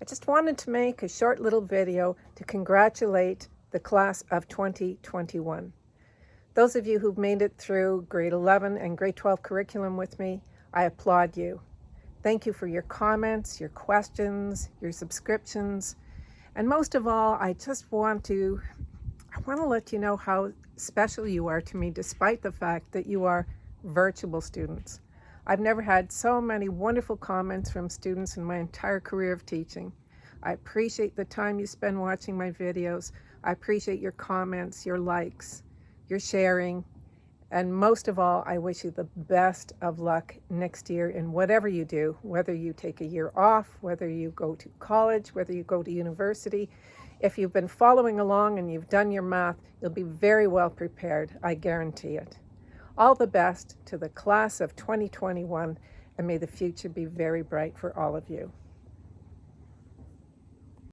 I just wanted to make a short little video to congratulate the class of 2021. Those of you who've made it through grade 11 and grade 12 curriculum with me, I applaud you. Thank you for your comments, your questions, your subscriptions, and most of all, I just want to I want to let you know how special you are to me despite the fact that you are virtual students. I've never had so many wonderful comments from students in my entire career of teaching. I appreciate the time you spend watching my videos. I appreciate your comments, your likes, your sharing, and most of all, I wish you the best of luck next year in whatever you do, whether you take a year off, whether you go to college, whether you go to university. If you've been following along and you've done your math, you'll be very well prepared, I guarantee it. All the best to the class of 2021, and may the future be very bright for all of you.